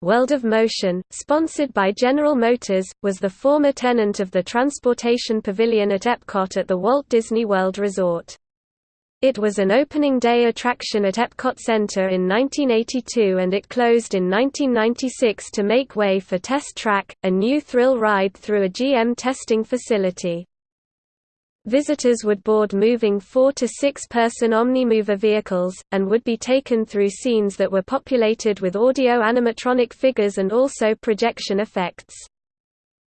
World of Motion, sponsored by General Motors, was the former tenant of the Transportation Pavilion at Epcot at the Walt Disney World Resort. It was an opening day attraction at Epcot Center in 1982 and it closed in 1996 to make way for Test Track, a new thrill ride through a GM testing facility. Visitors would board moving four- to six-person Omnimover vehicles, and would be taken through scenes that were populated with audio-animatronic figures and also projection effects.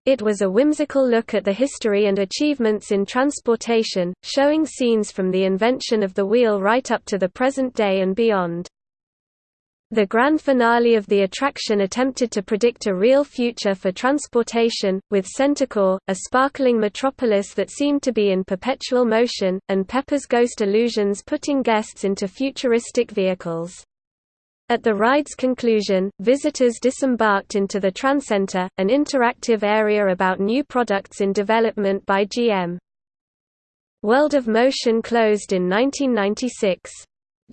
It was a whimsical look at the history and achievements in transportation, showing scenes from the invention of the wheel right up to the present day and beyond. The grand finale of the attraction attempted to predict a real future for transportation, with CenterCore, a sparkling metropolis that seemed to be in perpetual motion, and Pepper's Ghost illusions putting guests into futuristic vehicles. At the ride's conclusion, visitors disembarked into the Transcenter, an interactive area about new products in development by GM. World of Motion closed in 1996.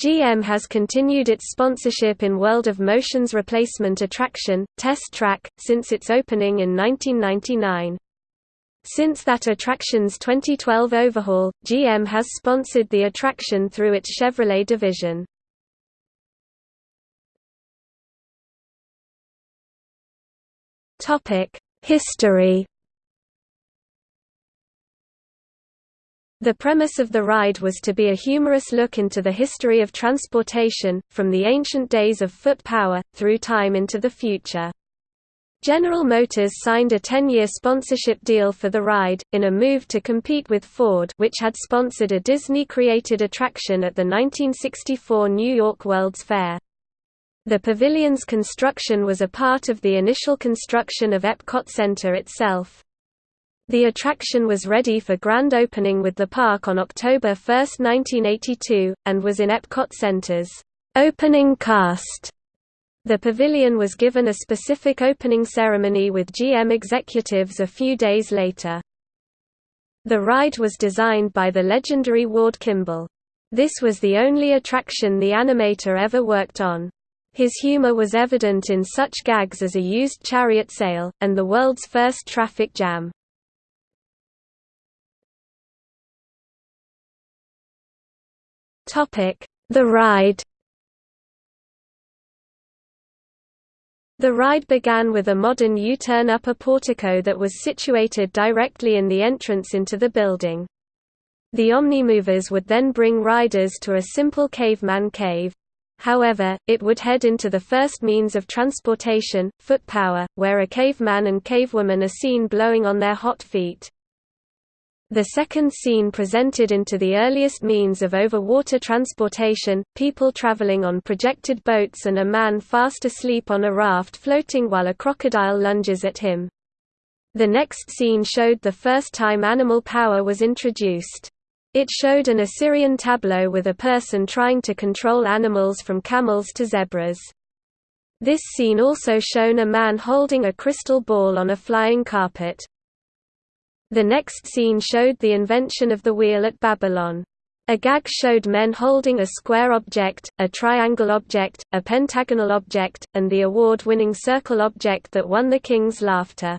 GM has continued its sponsorship in World of Motion's replacement attraction, Test Track, since its opening in 1999. Since that attraction's 2012 overhaul, GM has sponsored the attraction through its Chevrolet division. History The premise of the ride was to be a humorous look into the history of transportation, from the ancient days of foot power, through time into the future. General Motors signed a 10-year sponsorship deal for the ride, in a move to compete with Ford which had sponsored a Disney-created attraction at the 1964 New York World's Fair. The pavilion's construction was a part of the initial construction of Epcot Center itself. The attraction was ready for grand opening with the park on October 1, 1982, and was in Epcot Center's opening cast. The pavilion was given a specific opening ceremony with GM executives a few days later. The ride was designed by the legendary Ward Kimball. This was the only attraction the animator ever worked on. His humor was evident in such gags as a used chariot sale, and the world's first traffic jam. The ride The ride began with a modern U-turn upper portico that was situated directly in the entrance into the building. The Omnimovers would then bring riders to a simple caveman cave. However, it would head into the first means of transportation, foot power, where a caveman and cavewoman are seen blowing on their hot feet. The second scene presented into the earliest means of over-water transportation, people traveling on projected boats and a man fast asleep on a raft floating while a crocodile lunges at him. The next scene showed the first time animal power was introduced. It showed an Assyrian tableau with a person trying to control animals from camels to zebras. This scene also shown a man holding a crystal ball on a flying carpet. The next scene showed the invention of the wheel at Babylon. A gag showed men holding a square object, a triangle object, a pentagonal object, and the award-winning circle object that won the king's laughter.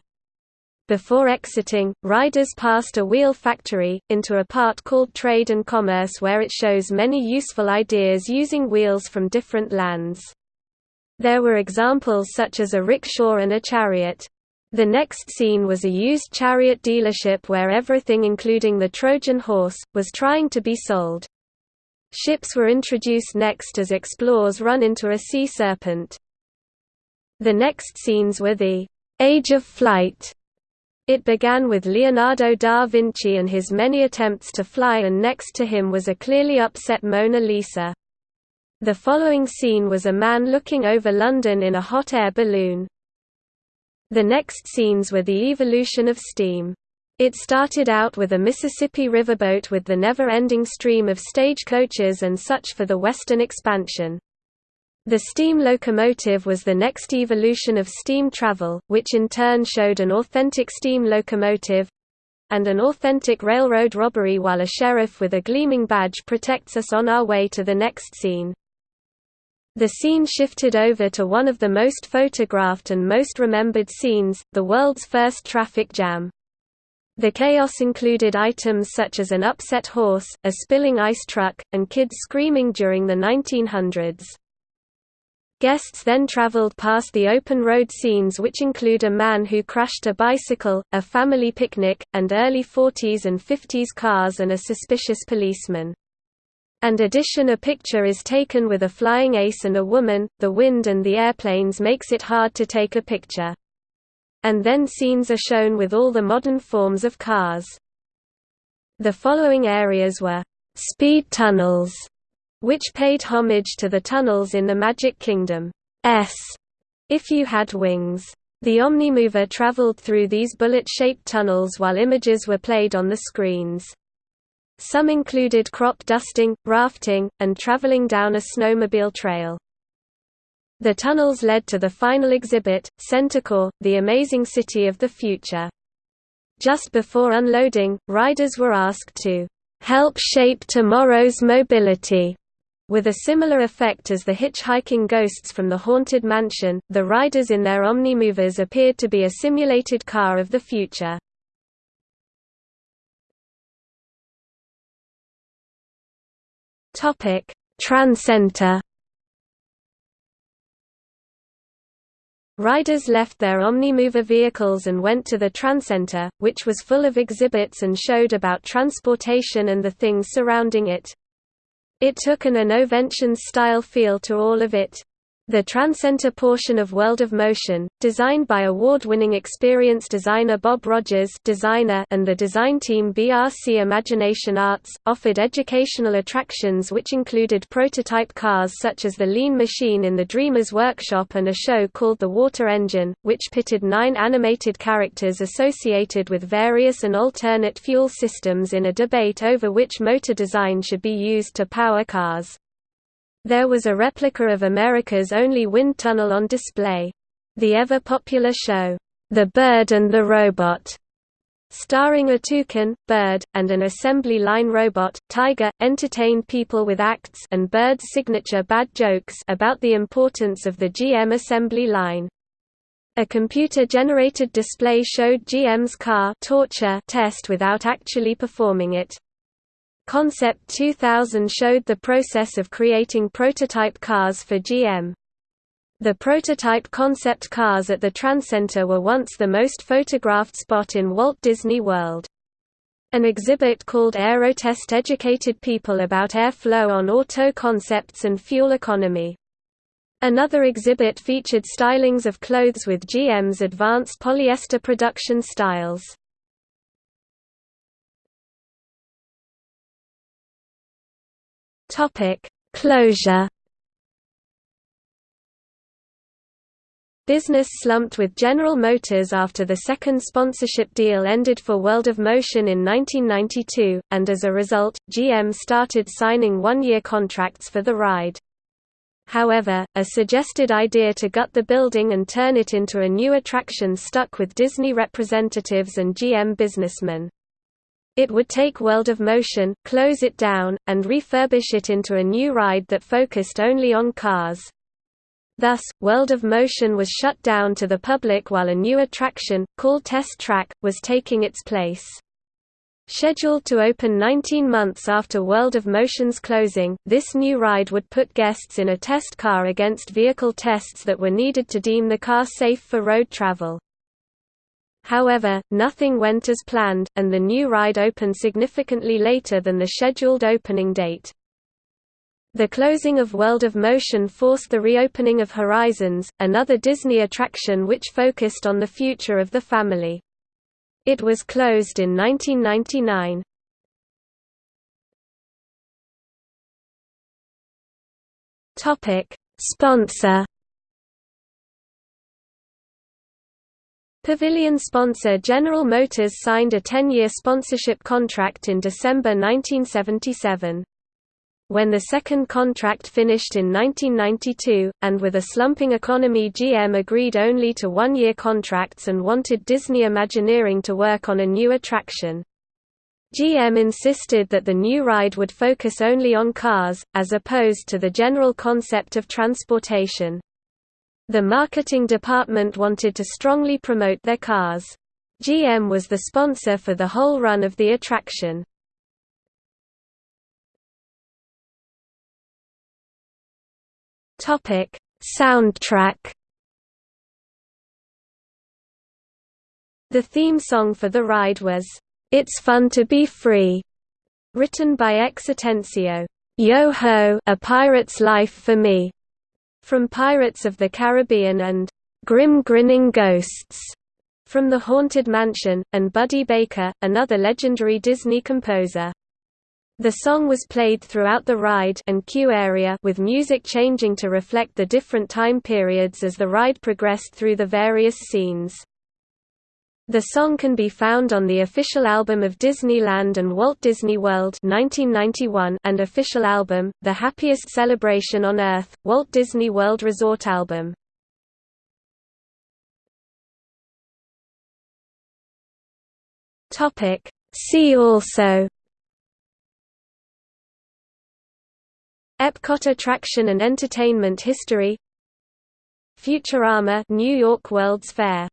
Before exiting, riders passed a wheel factory, into a part called Trade and Commerce where it shows many useful ideas using wheels from different lands. There were examples such as a rickshaw and a chariot. The next scene was a used chariot dealership where everything including the Trojan horse, was trying to be sold. Ships were introduced next as explorers run into a sea serpent. The next scenes were the «Age of Flight». It began with Leonardo da Vinci and his many attempts to fly and next to him was a clearly upset Mona Lisa. The following scene was a man looking over London in a hot air balloon. The next scenes were the evolution of steam. It started out with a Mississippi riverboat with the never-ending stream of stagecoaches and such for the western expansion. The steam locomotive was the next evolution of steam travel, which in turn showed an authentic steam locomotive and an authentic railroad robbery while a sheriff with a gleaming badge protects us on our way to the next scene. The scene shifted over to one of the most photographed and most remembered scenes, the world's first traffic jam. The chaos included items such as an upset horse, a spilling ice truck, and kids screaming during the 1900s. Guests then traveled past the open road scenes which include a man who crashed a bicycle, a family picnic, and early 40s and 50s cars and a suspicious policeman. And addition a picture is taken with a flying ace and a woman, the wind and the airplanes makes it hard to take a picture. And then scenes are shown with all the modern forms of cars. The following areas were speed tunnels which paid homage to the tunnels in the Magic Kingdom. S. If you had wings. The Omnimover traveled through these bullet-shaped tunnels while images were played on the screens. Some included crop dusting, rafting, and traveling down a snowmobile trail. The tunnels led to the final exhibit, CenterCore, the amazing city of the future. Just before unloading, riders were asked to help shape tomorrow's mobility with a similar effect as the hitchhiking ghosts from the Haunted Mansion, the riders in their Omnimovers appeared to be a simulated car of the future. Transcenter Riders left their Omnimover vehicles and went to the Transcenter, which was full of exhibits and showed about transportation and the things surrounding it. It took an Innoventions-style feel to all of it. The Transcenter portion of World of Motion, designed by award-winning experience designer Bob Rogers designer and the design team BRC Imagination Arts, offered educational attractions which included prototype cars such as the Lean Machine in the Dreamers Workshop and a show called The Water Engine, which pitted nine animated characters associated with various and alternate fuel systems in a debate over which motor design should be used to power cars. There was a replica of America's only wind tunnel on display. The ever-popular show, The Bird and the Robot, starring a toucan, bird, and an assembly line robot, Tiger, entertained people with acts and Bird's signature bad jokes about the importance of the GM assembly line. A computer-generated display showed GM's car torture test without actually performing it. Concept 2000 showed the process of creating prototype cars for GM. The prototype concept cars at the Transcenter were once the most photographed spot in Walt Disney World. An exhibit called Aerotest educated people about airflow on auto concepts and fuel economy. Another exhibit featured stylings of clothes with GM's advanced polyester production styles. Topic: Closure. Business slumped with General Motors after the second sponsorship deal ended for World of Motion in 1992, and as a result, GM started signing one-year contracts for the ride. However, a suggested idea to gut the building and turn it into a new attraction stuck with Disney representatives and GM businessmen. It would take World of Motion, close it down, and refurbish it into a new ride that focused only on cars. Thus, World of Motion was shut down to the public while a new attraction, called Test Track, was taking its place. Scheduled to open 19 months after World of Motion's closing, this new ride would put guests in a test car against vehicle tests that were needed to deem the car safe for road travel. However, nothing went as planned, and the new ride opened significantly later than the scheduled opening date. The closing of World of Motion forced the reopening of Horizons, another Disney attraction which focused on the future of the family. It was closed in 1999. Sponsor Pavilion sponsor General Motors signed a 10-year sponsorship contract in December 1977. When the second contract finished in 1992, and with a slumping economy GM agreed only to one-year contracts and wanted Disney Imagineering to work on a new attraction. GM insisted that the new ride would focus only on cars, as opposed to the general concept of transportation. The marketing department wanted to strongly promote their cars. GM was the sponsor for the whole run of the attraction. Topic: Soundtrack. The theme song for the ride was it's Fun to Be Free, written by X Atencio. Yo Ho, A Pirate's Life for Me, from Pirates of the Caribbean and Grim Grinning Ghosts from The Haunted Mansion, and Buddy Baker, another legendary Disney composer. The song was played throughout the ride and queue area with music changing to reflect the different time periods as the ride progressed through the various scenes. The song can be found on the official album of Disneyland and Walt Disney World 1991 and official album, The Happiest Celebration on Earth, Walt Disney World Resort album. See also Epcot attraction and entertainment history Futurama New York World's Fair